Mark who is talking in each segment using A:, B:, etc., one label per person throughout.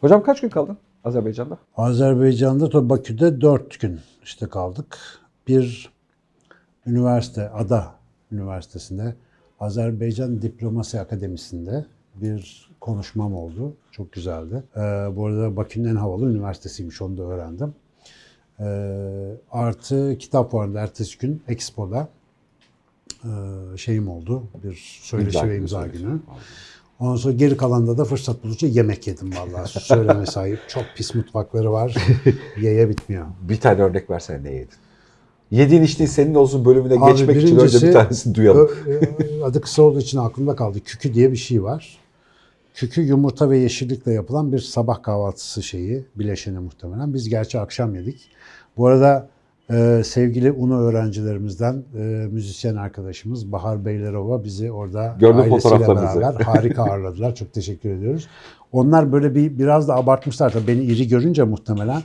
A: Hocam kaç gün kaldın Azerbaycan'da?
B: Azerbaycan'da tabii Bakü'de dört gün işte kaldık. Bir üniversite, Ada Üniversitesi'nde, Azerbaycan Diplomasi Akademisi'nde bir konuşmam oldu. Çok güzeldi. Ee, bu arada Bakü'nün en havalı üniversitesiymiş, onu da öğrendim. Ee, artı kitap fuarında ertesi gün Expo'da e, şeyim oldu. Bir söyleşi ve imza günü. Ondan sonra geri kalanda da fırsat buldukça yemek yedim vallahi. Söyleme sahip. Çok pis mutfakları var. Yeye bitmiyor.
A: Bir tane örnek versene ne yedin? Yediğin içtiğin senin olsun bölümüne
B: Abi
A: geçmek için önce bir tanesini duyalım.
B: ö- Adı kısa olduğu için aklımda kaldı. Kükü diye bir şey var. Kükü yumurta ve yeşillikle yapılan bir sabah kahvaltısı şeyi. Bileşeni muhtemelen. Biz gerçi akşam yedik. Bu arada e, sevgili UNO öğrencilerimizden e, müzisyen arkadaşımız Bahar Beylerova bizi orada
A: Gördüm
B: ailesiyle beraber harika ağırladılar. Çok teşekkür ediyoruz. Onlar böyle bir biraz da abartmışlar tabii beni iri görünce muhtemelen.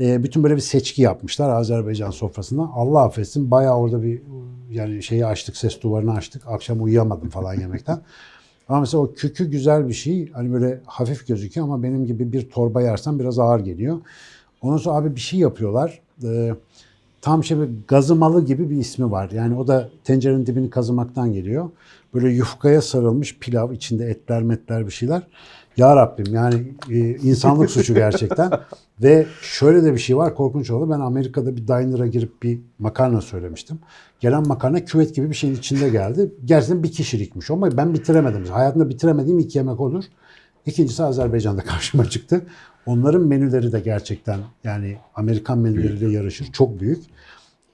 B: E, bütün böyle bir seçki yapmışlar Azerbaycan sofrasında. Allah affetsin bayağı orada bir yani şeyi açtık, ses duvarını açtık. Akşam uyuyamadım falan yemekten. Ama mesela o kükü güzel bir şey. Hani böyle hafif gözüküyor ama benim gibi bir torba yersen biraz ağır geliyor. Ondan sonra abi bir şey yapıyorlar. Ee, tam şey bir gazımalı gibi bir ismi var. Yani o da tencerenin dibini kazımaktan geliyor. Böyle yufkaya sarılmış pilav, içinde etler metler bir şeyler. Ya Rabbim yani e, insanlık suçu gerçekten. Ve şöyle de bir şey var korkunç oldu. Ben Amerika'da bir diner'a girip bir makarna söylemiştim. Gelen makarna küvet gibi bir şeyin içinde geldi. Gerçekten bir kişilikmiş ama ben bitiremedim. Hayatımda bitiremediğim iki yemek olur. İkincisi Azerbaycan'da karşıma çıktı. Onların menüleri de gerçekten yani Amerikan menüleriyle yarışır. Çok büyük.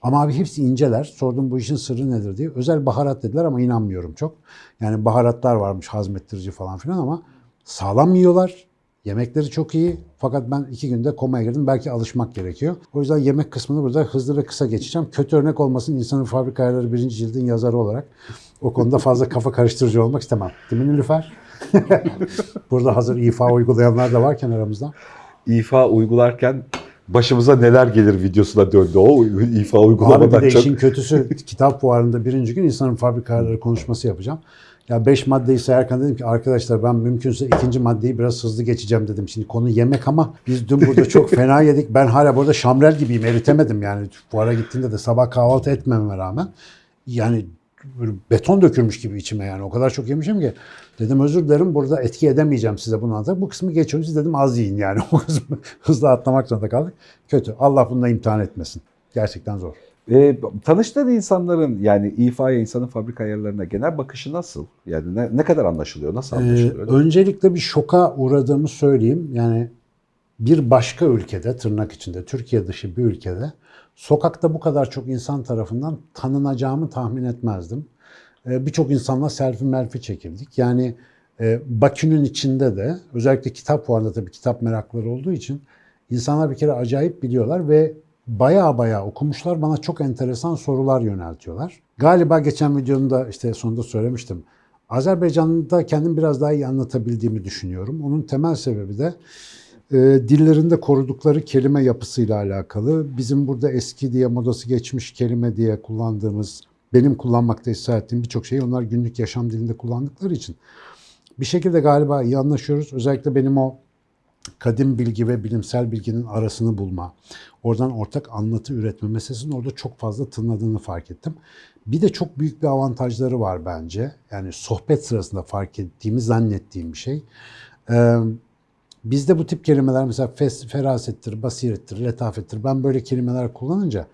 B: Ama abi hepsi inceler. Sordum bu işin sırrı nedir diye. Özel baharat dediler ama inanmıyorum çok. Yani baharatlar varmış hazmettirici falan filan ama sağlam yiyorlar. Yemekleri çok iyi. Fakat ben iki günde komaya girdim. Belki alışmak gerekiyor. O yüzden yemek kısmını burada hızlı ve kısa geçeceğim. Kötü örnek olmasın insanın fabrika ayarları birinci cildin yazarı olarak. O konuda fazla kafa karıştırıcı olmak istemem. Değil mi Nilüfer? burada hazır ifa uygulayanlar da varken aramızda.
A: İfa uygularken başımıza neler gelir videosuna döndü o ifa
B: Abi bir
A: uygulamadan
B: de
A: çok.
B: işin kötüsü kitap fuarında birinci gün insanın fabrika ayarları konuşması yapacağım. Ya beş maddeyi sayarken dedim ki arkadaşlar ben mümkünse ikinci maddeyi biraz hızlı geçeceğim dedim. Şimdi konu yemek ama biz dün burada çok fena yedik. Ben hala burada şamrel gibiyim eritemedim yani. Fuara gittiğimde de sabah kahvaltı etmememe rağmen. Yani beton dökülmüş gibi içime yani. O kadar çok yemişim ki. Dedim özür dilerim burada etki edemeyeceğim size bunu anlatarak. Bu kısmı geçiyorum. Siz dedim az yiyin yani. O kısmı hızlı atlamak zorunda kaldık. Kötü. Allah bununla imtihan etmesin. Gerçekten zor.
A: E, tanıştığın insanların yani ifaya insanın fabrika ayarlarına genel bakışı nasıl? Yani ne, ne kadar anlaşılıyor? Nasıl
B: Ee,
A: anlaşılıyor?
B: öncelikle bir şoka uğradığımı söyleyeyim. Yani bir başka ülkede, tırnak içinde, Türkiye dışı bir ülkede sokakta bu kadar çok insan tarafından tanınacağımı tahmin etmezdim. Ee, Birçok insanla selfie melfi çekildik. Yani e, Bakü'nün içinde de özellikle kitap fuarında tabii kitap merakları olduğu için insanlar bir kere acayip biliyorlar ve baya baya okumuşlar. Bana çok enteresan sorular yöneltiyorlar. Galiba geçen videomda işte sonunda söylemiştim. Azerbaycan'da kendim biraz daha iyi anlatabildiğimi düşünüyorum. Onun temel sebebi de e, dillerinde korudukları kelime yapısıyla alakalı. Bizim burada eski diye modası geçmiş kelime diye kullandığımız, benim kullanmakta ısrar ettiğim birçok şeyi onlar günlük yaşam dilinde kullandıkları için bir şekilde galiba iyi anlaşıyoruz. Özellikle benim o kadim bilgi ve bilimsel bilginin arasını bulma, oradan ortak anlatı üretme meselesinin orada çok fazla tınladığını fark ettim. Bir de çok büyük bir avantajları var bence. Yani sohbet sırasında fark ettiğimi zannettiğim bir şey. Bizde bu tip kelimeler mesela fes, ferasettir, basirettir, letafettir. Ben böyle kelimeler kullanınca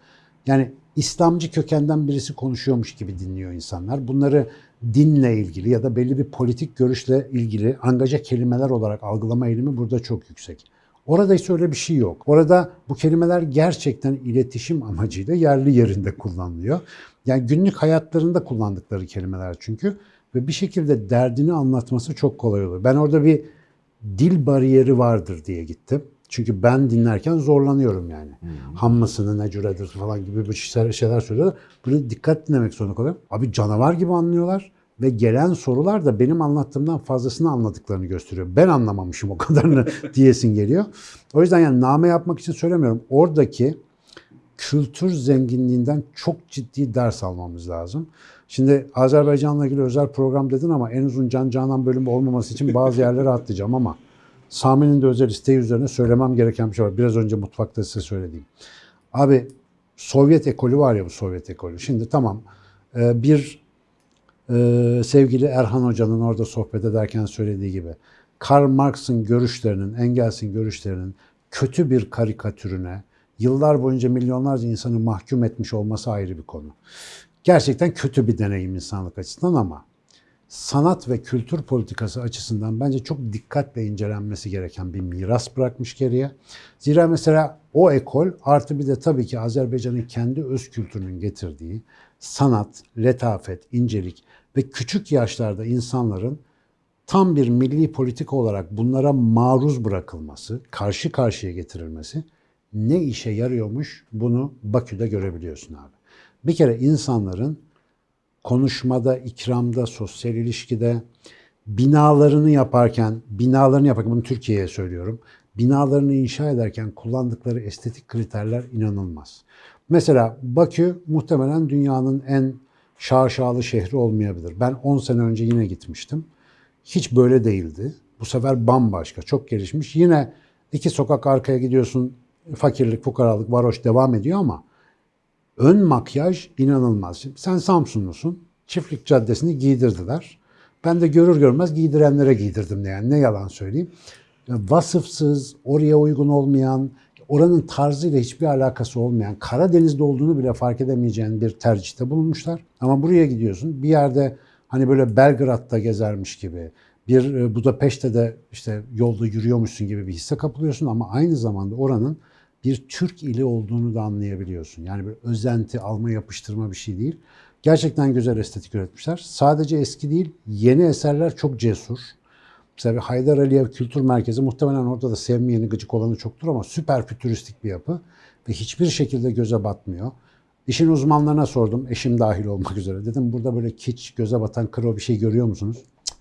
B: yani İslamcı kökenden birisi konuşuyormuş gibi dinliyor insanlar. Bunları dinle ilgili ya da belli bir politik görüşle ilgili angaja kelimeler olarak algılama eğilimi burada çok yüksek. Orada ise öyle bir şey yok. Orada bu kelimeler gerçekten iletişim amacıyla yerli yerinde kullanılıyor. Yani günlük hayatlarında kullandıkları kelimeler çünkü ve bir şekilde derdini anlatması çok kolay oluyor. Ben orada bir dil bariyeri vardır diye gittim. Çünkü ben dinlerken zorlanıyorum yani. Hammasını, necüredir falan gibi bir şeyler, şeyler söylüyorlar. Böyle dikkat dinlemek zorunda kalıyorum. Abi canavar gibi anlıyorlar. Ve gelen sorular da benim anlattığımdan fazlasını anladıklarını gösteriyor. Ben anlamamışım o kadarını diyesin geliyor. O yüzden yani name yapmak için söylemiyorum. Oradaki kültür zenginliğinden çok ciddi ders almamız lazım. Şimdi Azerbaycan'la ilgili özel program dedin ama en uzun Can Canan bölümü olmaması için bazı yerlere atlayacağım ama Sami'nin de özel isteği üzerine söylemem gereken bir şey var. Biraz önce mutfakta size söylediğim. Abi Sovyet ekolü var ya bu Sovyet ekolü. Şimdi tamam e, bir e, sevgili Erhan Hoca'nın orada sohbet ederken söylediği gibi Karl Marx'ın görüşlerinin, Engels'in görüşlerinin kötü bir karikatürüne yıllar boyunca milyonlarca insanı mahkum etmiş olması ayrı bir konu. Gerçekten kötü bir deneyim insanlık açısından ama sanat ve kültür politikası açısından bence çok dikkatle incelenmesi gereken bir miras bırakmış geriye. Zira mesela o ekol artı bir de tabii ki Azerbaycan'ın kendi öz kültürünün getirdiği sanat, letafet, incelik ve küçük yaşlarda insanların tam bir milli politika olarak bunlara maruz bırakılması, karşı karşıya getirilmesi ne işe yarıyormuş bunu Bakü'de görebiliyorsun abi. Bir kere insanların konuşmada, ikramda, sosyal ilişkide binalarını yaparken, binalarını yaparken bunu Türkiye'ye söylüyorum. Binalarını inşa ederken kullandıkları estetik kriterler inanılmaz. Mesela Bakü muhtemelen dünyanın en şaşalı şehri olmayabilir. Ben 10 sene önce yine gitmiştim. Hiç böyle değildi. Bu sefer bambaşka, çok gelişmiş. Yine iki sokak arkaya gidiyorsun, fakirlik, fukaralık, varoş devam ediyor ama ön makyaj inanılmaz. Şimdi sen Samsunlusun, Çiftlik Caddesi'ni giydirdiler. Ben de görür görmez giydirenlere giydirdim yani ne yalan söyleyeyim. Vasıfsız, oraya uygun olmayan, oranın tarzıyla hiçbir alakası olmayan, Karadeniz'de olduğunu bile fark edemeyeceğin bir tercihte bulunmuşlar. Ama buraya gidiyorsun bir yerde hani böyle Belgrad'da gezermiş gibi, bir e, Budapeşte de işte yolda yürüyormuşsun gibi bir hisse kapılıyorsun ama aynı zamanda oranın bir Türk ili olduğunu da anlayabiliyorsun. Yani bir özenti, alma yapıştırma bir şey değil. Gerçekten güzel estetik üretmişler. Sadece eski değil, yeni eserler çok cesur. Mesela Haydar Aliyev Kültür Merkezi muhtemelen orada da sevmeyeni gıcık olanı çoktur ama süper fütüristik bir yapı ve hiçbir şekilde göze batmıyor. İşin uzmanlarına sordum, eşim dahil olmak üzere. Dedim burada böyle kiç, göze batan kro bir şey görüyor musunuz? Cık.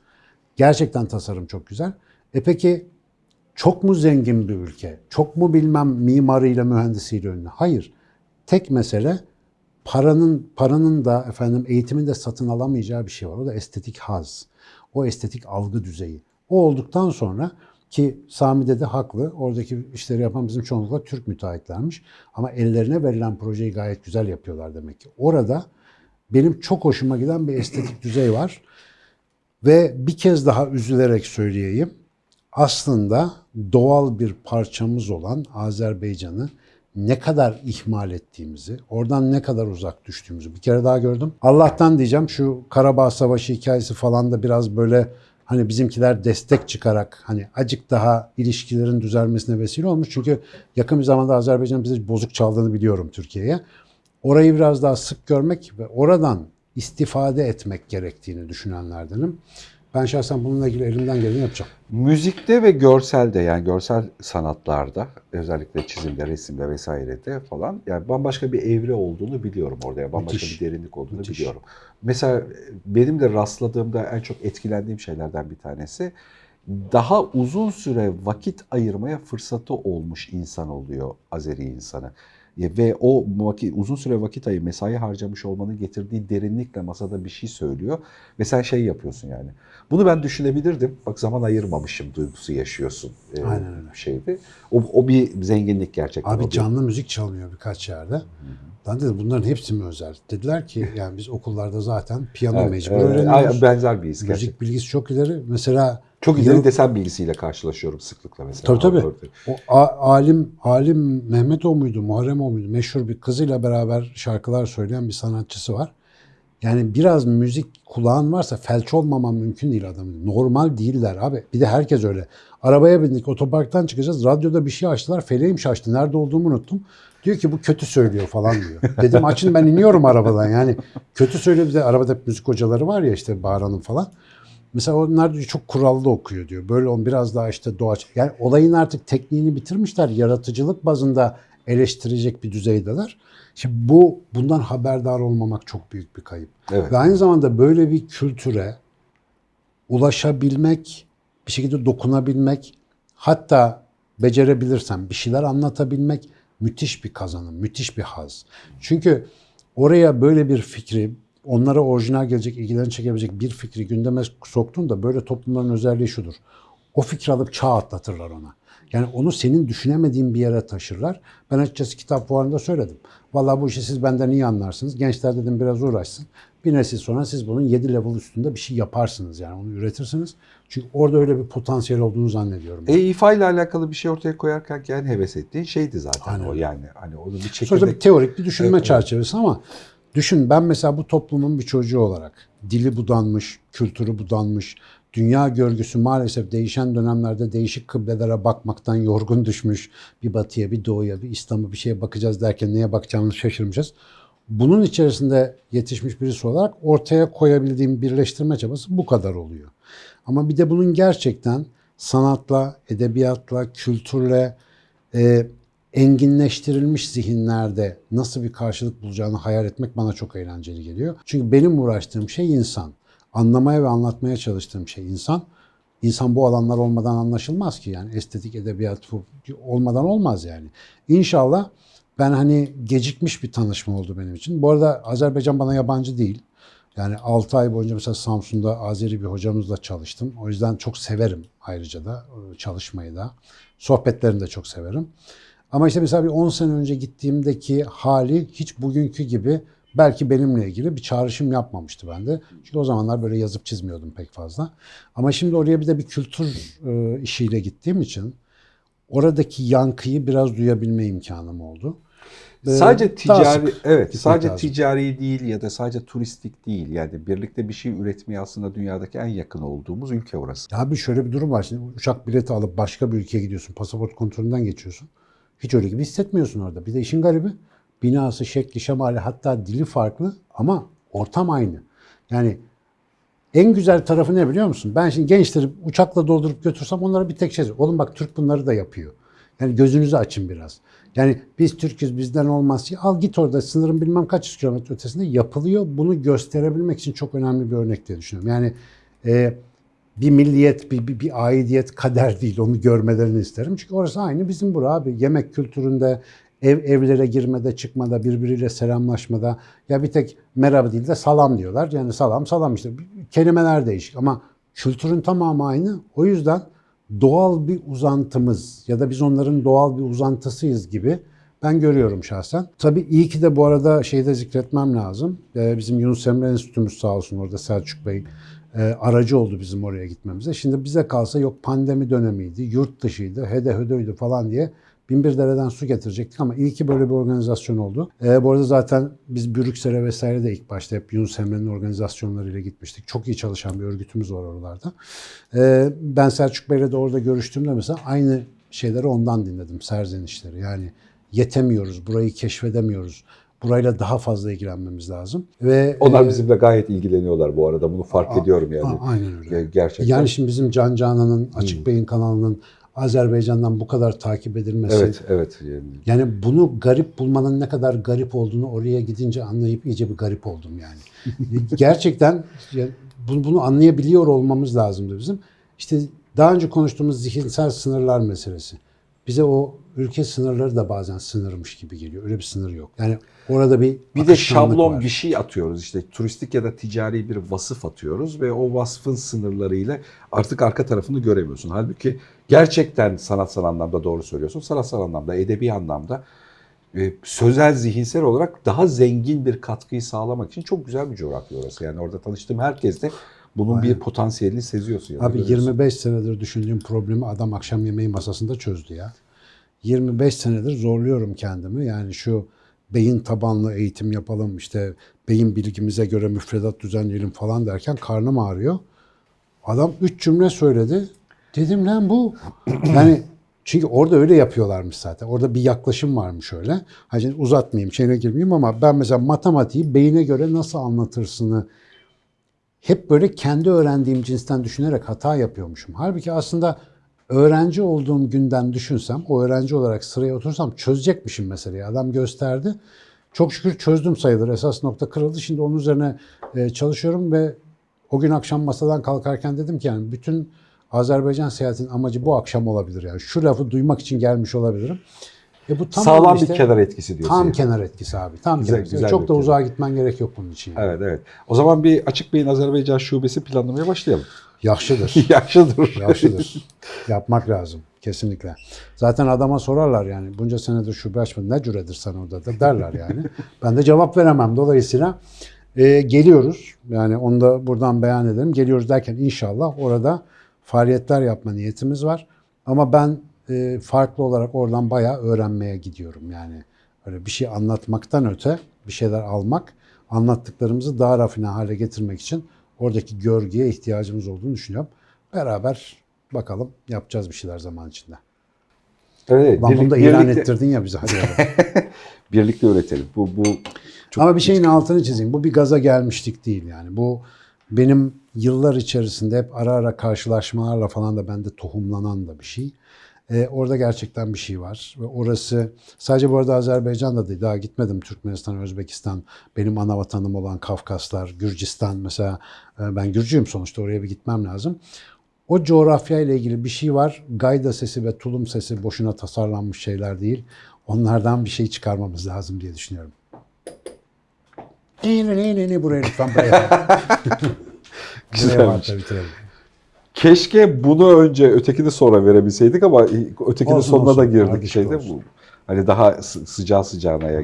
B: Gerçekten tasarım çok güzel. E peki çok mu zengin bir ülke? Çok mu bilmem mimarıyla, mühendisiyle ünlü? Hayır. Tek mesele paranın paranın da efendim eğitimin de satın alamayacağı bir şey var. O da estetik haz. O estetik algı düzeyi. O olduktan sonra ki Sami'de de haklı. Oradaki işleri yapan bizim çoğunlukla Türk müteahhitlermiş. Ama ellerine verilen projeyi gayet güzel yapıyorlar demek ki. Orada benim çok hoşuma giden bir estetik düzey var. Ve bir kez daha üzülerek söyleyeyim. Aslında doğal bir parçamız olan Azerbaycan'ı ne kadar ihmal ettiğimizi, oradan ne kadar uzak düştüğümüzü bir kere daha gördüm. Allah'tan diyeceğim şu Karabağ Savaşı hikayesi falan da biraz böyle hani bizimkiler destek çıkarak hani acık daha ilişkilerin düzelmesine vesile olmuş. Çünkü yakın bir zamanda Azerbaycan bize bozuk çaldığını biliyorum Türkiye'ye. Orayı biraz daha sık görmek ve oradan istifade etmek gerektiğini düşünenlerdenim. Ben şahsen bununla ilgili elimden geleni yapacağım.
A: Müzikte ve görselde yani görsel sanatlarda özellikle çizimde, resimde vesairede falan yani bambaşka bir evre olduğunu biliyorum orada. Yani bambaşka
B: Müthiş.
A: bir derinlik olduğunu
B: Müthiş.
A: biliyorum. Mesela benim de rastladığımda en çok etkilendiğim şeylerden bir tanesi daha uzun süre vakit ayırmaya fırsatı olmuş insan oluyor Azeri insanı. Ya Ve o vakit, uzun süre vakit ayı mesai harcamış olmanın getirdiği derinlikle masada bir şey söylüyor. Ve sen şey yapıyorsun yani. Bunu ben düşünebilirdim. Bak zaman ayırmamışım duygusu yaşıyorsun. e,
B: Aynen öyle.
A: Şeydi. O, o bir zenginlik gerçekten.
B: Abi canlı müzik çalınıyor birkaç yerde. Ben dedim bunların hepsi mi özel? Dediler ki yani biz okullarda zaten piyano
A: Evet,
B: mecbur
A: evet,
B: öğreniyoruz.
A: benzer bir his gerçekten.
B: Müzik bilgisi çok ileri. Mesela
A: Çok ileri desen bilgisiyle karşılaşıyorum sıklıkla mesela.
B: Tabii tabii. O a- alim alim Mehmet o muydu, Muharrem o muydu? Meşhur bir kızıyla beraber şarkılar söyleyen bir sanatçısı var. Yani biraz müzik kulağın varsa felç olmaman mümkün değil adamın. Normal değiller abi. Bir de herkes öyle. Arabaya bindik, otoparktan çıkacağız. Radyoda bir şey açtılar. Feleğim şaştı. Nerede olduğumu unuttum. Diyor ki bu kötü söylüyor falan diyor. Dedim açın ben iniyorum arabadan. Yani kötü söylüyor. Bir de arabada müzik hocaları var ya işte Bahara'nın falan. Mesela onlar diyor çok kurallı okuyor diyor. Böyle on biraz daha işte doğaç. Yani olayın artık tekniğini bitirmişler. Yaratıcılık bazında eleştirecek bir düzeydeler. Şimdi bu bundan haberdar olmamak çok büyük bir kayıp.
A: Evet.
B: Ve aynı zamanda böyle bir kültüre ulaşabilmek, bir şekilde dokunabilmek, hatta becerebilirsen bir şeyler anlatabilmek müthiş bir kazanım, müthiş bir haz. Çünkü oraya böyle bir fikri, onlara orijinal gelecek, ilgilerini çekebilecek bir fikri gündeme soktuğunda böyle toplumların özelliği şudur. o fikri alıp çağ atlatırlar ona. Yani onu senin düşünemediğin bir yere taşırlar. Ben açıkçası kitap fuarında söyledim. Vallahi bu işi siz benden iyi anlarsınız. Gençler dedim biraz uğraşsın. Bir nesil sonra siz bunun 7 level üstünde bir şey yaparsınız yani onu üretirsiniz. Çünkü orada öyle bir potansiyel olduğunu zannediyorum.
A: E, İFA ile alakalı bir şey ortaya koyarken en heves ettiğin şeydi zaten
B: Aynen.
A: o yani. Hani onun bir
B: Sonuçta
A: çekirdek
B: bir teorik bir düşünme
A: Evet,
B: çerçevesi ama düşün ben mesela bu toplumun bir çocuğu olarak dili budanmış, kültürü budanmış, dünya görgüsü maalesef değişen dönemlerde değişik kıblelere bakmaktan yorgun düşmüş. Bir batıya, bir doğuya, bir İslam'a bir şeye bakacağız derken neye bakacağımızı şaşırmışız. Bunun içerisinde yetişmiş birisi olarak ortaya koyabildiğim birleştirme çabası bu kadar oluyor. Ama bir de bunun gerçekten sanatla, edebiyatla, kültürle, e, enginleştirilmiş zihinlerde nasıl bir karşılık bulacağını hayal etmek bana çok eğlenceli geliyor. Çünkü benim uğraştığım şey insan. Anlamaya ve anlatmaya çalıştığım şey insan. İnsan bu alanlar olmadan anlaşılmaz ki yani estetik, edebiyat olmadan olmaz yani. İnşallah ben hani gecikmiş bir tanışma oldu benim için. Bu arada Azerbaycan bana yabancı değil. Yani 6 ay boyunca mesela Samsun'da Azeri bir hocamızla çalıştım. O yüzden çok severim ayrıca da e, çalışmayı da. Sohbetlerini de çok severim. Ama işte mesela bir 10 sene önce gittiğimdeki hali hiç bugünkü gibi belki benimle ilgili bir çağrışım yapmamıştı bende. Çünkü o zamanlar böyle yazıp çizmiyordum pek fazla. Ama şimdi oraya bir de bir kültür e, işiyle gittiğim için oradaki yankıyı biraz duyabilme imkanım oldu. Ee,
A: Sadece ticari evet sadece
B: lazım.
A: ticari değil ya da sadece turistik değil yani birlikte bir şey üretmeye aslında dünyadaki en yakın olduğumuz ülke orası.
B: Ya Abi şöyle bir durum var. Şimdi uçak bileti alıp başka bir ülkeye gidiyorsun. Pasaport kontrolünden geçiyorsun. Hiç öyle gibi hissetmiyorsun orada. Bir de işin garibi binası, şekli, şemali hatta dili farklı ama ortam aynı. Yani en güzel tarafı ne biliyor musun? Ben şimdi gençleri uçakla doldurup götürsem onlara bir tek şey. Oğlum bak Türk bunları da yapıyor. Yani gözünüzü açın biraz. Yani biz Türk'üz bizden olmaz. Al git orada sınırın bilmem kaç yüz kilometre ötesinde yapılıyor. Bunu gösterebilmek için çok önemli bir örnek diye düşünüyorum. Yani e, bir milliyet, bir, bir, bir aidiyet kader değil. Onu görmelerini isterim. Çünkü orası aynı bizim bura abi. Yemek kültüründe, ev evlere girmede, çıkmada, birbiriyle selamlaşmada ya bir tek merhaba değil de salam diyorlar. Yani salam salam işte. Kelimeler değişik ama kültürün tamamı aynı. O yüzden doğal bir uzantımız ya da biz onların doğal bir uzantısıyız gibi ben görüyorum şahsen. Tabii iyi ki de bu arada şeyde zikretmem lazım. Ee, bizim Yunus Emre Enstitümüz sağ olsun orada Selçuk Bey aracı oldu bizim oraya gitmemize. Şimdi bize kalsa yok pandemi dönemiydi, yurt dışıydı, hede hödöydü falan diye binbir dereden su getirecektik ama iyi ki böyle bir organizasyon oldu. Ee, bu arada zaten biz Brüksel'e vesaire de ilk başta hep Yunus Emre'nin organizasyonlarıyla gitmiştik. Çok iyi çalışan bir örgütümüz var oralarda. Ee, ben Selçuk Bey'le de orada görüştüğümde mesela aynı şeyleri ondan dinledim, serzenişleri. Yani yetemiyoruz, burayı keşfedemiyoruz. Burayla daha fazla ilgilenmemiz lazım. Ve
A: Onlar
B: e,
A: bizimle gayet ilgileniyorlar bu arada bunu fark ediyorum yani.
B: a- aynen öyle.
A: Ge- Gerçekten.
B: Yani şimdi bizim Can Canan'ın Açık Bey'in kanalının Azerbaycan'dan bu kadar takip edilmesi.
A: evet evet. Yani.
B: Yani bunu garip bulmanın ne kadar garip olduğunu oraya gidince anlayıp iyice bir garip oldum yani. Gerçekten bunu anlayabiliyor olmamız lazımdı bizim. İşte daha önce konuştuğumuz zihinsel sınırlar meselesi. Bize o ülke sınırları da bazen sınırmış gibi geliyor. Öyle bir sınır yok. Yani orada bir
A: Bir de şablon
B: var.
A: bir şey atıyoruz işte turistik ya da ticari bir vasıf atıyoruz ve o vasfın sınırlarıyla artık arka tarafını göremiyorsun. Halbuki gerçekten sanatsal anlamda doğru söylüyorsun. Sanatsal anlamda, edebi anlamda e, sözel, zihinsel olarak daha zengin bir katkıyı sağlamak için çok güzel bir coğrafya orası. Yani orada tanıştığım herkes de bunun bir potansiyelini seziyorsun.
B: Abi
A: görüyorsun.
B: 25 senedir düşündüğüm problemi adam akşam yemeği masasında çözdü ya. 25 senedir zorluyorum kendimi. Yani şu beyin tabanlı eğitim yapalım işte beyin bilgimize göre müfredat düzenleyelim falan derken karnım ağrıyor. Adam üç cümle söyledi. Dedim lan bu. Yani çünkü orada öyle yapıyorlarmış zaten. Orada bir yaklaşım varmış öyle. Hani uzatmayayım, şeyine girmeyeyim ama ben mesela matematiği beyine göre nasıl anlatırsını hep böyle kendi öğrendiğim cinsten düşünerek hata yapıyormuşum. Halbuki aslında öğrenci olduğum günden düşünsem, o öğrenci olarak sıraya otursam çözecekmişim meseleyi. Adam gösterdi. Çok şükür çözdüm sayılır. Esas nokta kırıldı. Şimdi onun üzerine e, çalışıyorum ve o gün akşam masadan kalkarken dedim ki yani bütün Azerbaycan seyahatinin amacı bu akşam olabilir yani. Şu lafı duymak için gelmiş olabilirim. E bu tamam
A: Sağlam
B: işte,
A: bir kenar etkisi diyorsun.
B: Tam
A: yani.
B: kenar etkisi abi. Tam
A: Güzel-
B: kenar
A: güzel
B: Çok da
A: kenar.
B: uzağa gitmen gerek yok bunun için. yani.
A: Evet evet. O zaman bir Açık Bey'in Azerbaycan şubesi planlamaya başlayalım.
B: Yaşlıdır.
A: Yaşlıdır.
B: Yaşlıdır. Yapmak lazım. Kesinlikle. Zaten adama sorarlar yani bunca senedir şube açmadın ne cüredir sen orada da derler yani. ben de cevap veremem. Dolayısıyla e, geliyoruz. Yani onu da buradan beyan edelim. Geliyoruz derken inşallah orada faaliyetler yapma niyetimiz var. Ama ben e, farklı olarak oradan bayağı öğrenmeye gidiyorum. Yani öyle bir şey anlatmaktan öte bir şeyler almak, anlattıklarımızı daha rafine hale getirmek için oradaki görgüye ihtiyacımız olduğunu düşünüyorum. Beraber bakalım yapacağız bir şeyler zaman içinde.
A: Evet,
B: Lan bunu da ilan
A: birlikte-
B: ettirdin ya bize hadi.
A: Birlikte üretelim. Bu bu çok
B: Ama bir şeyin altını çizeyim. Bu bir gaza gelmişlik değil yani. Bu benim yıllar içerisinde hep ara ara karşılaşmalarla falan da bende tohumlanan da bir şey. Ee, orada gerçekten bir şey var. Ve orası sadece bu arada Azerbaycan'da değil. Daha gitmedim Türkmenistan, Özbekistan. Benim ana vatanım olan Kafkaslar, Gürcistan mesela. e, Ben Gürcüyüm sonuçta oraya bir gitmem lazım. O coğrafya ile ilgili bir şey var. Gayda sesi ve tulum sesi boşuna tasarlanmış şeyler değil. Onlardan bir şey çıkarmamız lazım diye düşünüyorum. Ne ne ne ne buraya lütfen buraya. buraya
A: Güzelmiş.
B: varsa bitirelim.
A: Keşke bunu önce ötekini sonra verebilseydik ama ötekinin
B: Olsun,
A: sonuna da
B: olsun.
A: girdik
B: Ardışık
A: şeyde bu. Hani daha sı- sıcağı sıcağına ya.